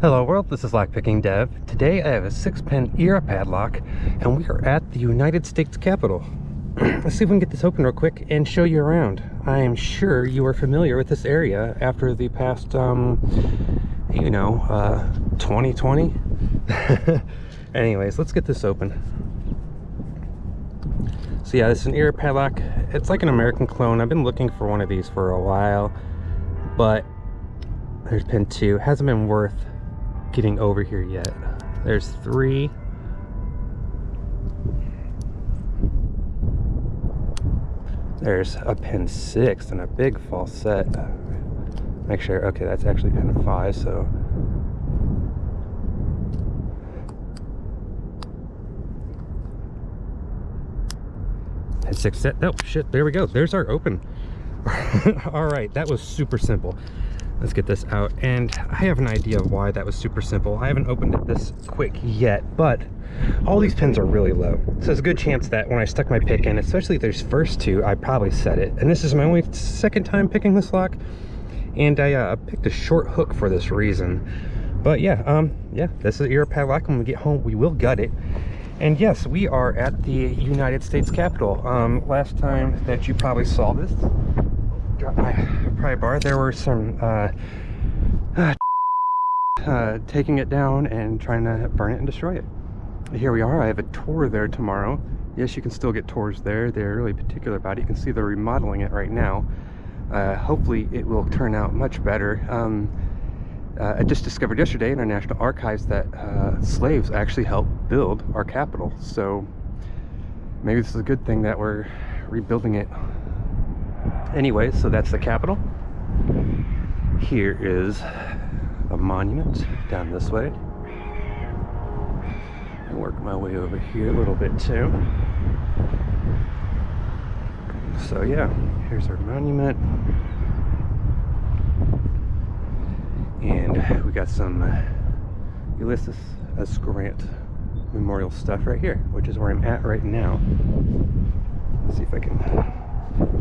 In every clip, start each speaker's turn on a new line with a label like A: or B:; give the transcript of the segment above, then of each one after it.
A: Hello world, this is Lockpicking Dev. Today I have a six pin era padlock and we are at the United States Capitol. Let's see if we can get this open real quick and show you around. I am sure you are familiar with this area after the past, um, you know, uh, 2020. Anyways, let's get this open. So yeah, this is an era padlock. It's like an American clone. I've been looking for one of these for a while, but there's pin two. Hasn't been worth getting over here yet. There's three. There's a pin six and a big false set. Make sure, okay, that's actually pin five, so. Pin six set, oh shit, there we go. There's our open. All right, that was super simple let's get this out. And i have an idea of why that was super simple. I haven't opened it this quick yet but all these pins are really low. So there's a good chance that when i stuck my pick in especially there's first two i probably set it. And this is my only second time picking this lock. And i uh, picked a short hook for this reason. But yeah um yeah this is era padlock when we get home we will gut it. And yes we are at the united states capitol. Um last time that you probably saw this bar, there were some uh, uh, uh, taking it down and trying to burn it and destroy it. Here we are. I have a tour there tomorrow. Yes, you can still get tours there. They're really particular about it. You can see they're remodeling it right now. Uh, hopefully it will turn out much better. Um, uh, I just discovered yesterday in our National Archives that uh, slaves actually helped build our capital. So maybe this is a good thing that we're rebuilding it Anyway, so that's the Capitol. Here is a monument down this way. I work my way over here a little bit too. So yeah, here's our monument. And we got some uh, Ulysses S. Grant memorial stuff right here, which is where I'm at right now. Let's see if I can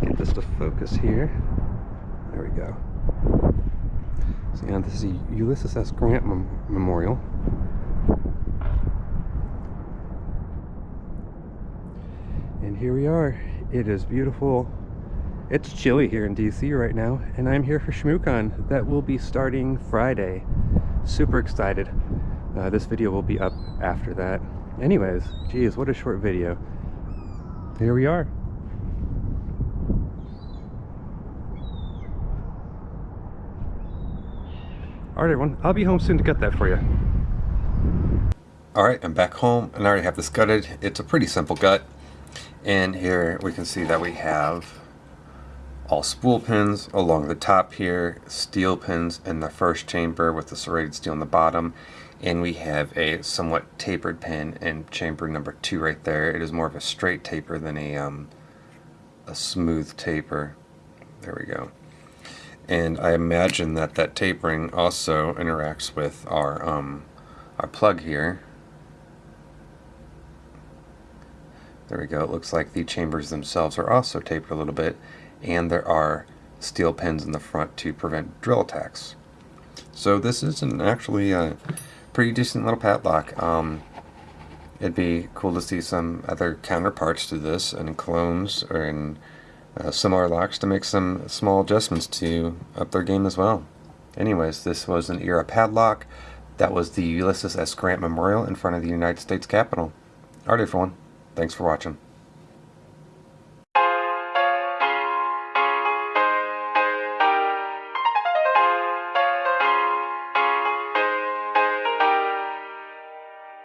A: get this to focus here. There we go. Yeah, this is the Ulysses S. Grant Mem Memorial. And here we are. It is beautiful. It's chilly here in DC right now, and I'm here for ShmooCon. That will be starting Friday. Super excited. Uh, this video will be up after that. Anyways, geez, what a short video. Here we are. Alright everyone, I'll be home soon to get that for you.
B: Alright, I'm back home and I already have this gutted. It's a pretty simple gut. And here we can see that we have all spool pins along the top here, steel pins in the first chamber with the serrated steel in the bottom, and we have a somewhat tapered pin in chamber number two right there. It is more of a straight taper than a, um, a smooth taper. There we go and I imagine that that tapering also interacts with our um, our plug here. There we go. It looks like the chambers themselves are also tapered a little bit, and there are steel pins in the front to prevent drill attacks. So this is an actually a pretty decent little padlock. Um, it'd be cool to see some other counterparts to this and clones or in uh, similar locks to make some small adjustments to up their game as well. Anyways, this was an era padlock. That was the Ulysses S. Grant Memorial in front of the United States Capitol. Alright everyone, thanks for watching.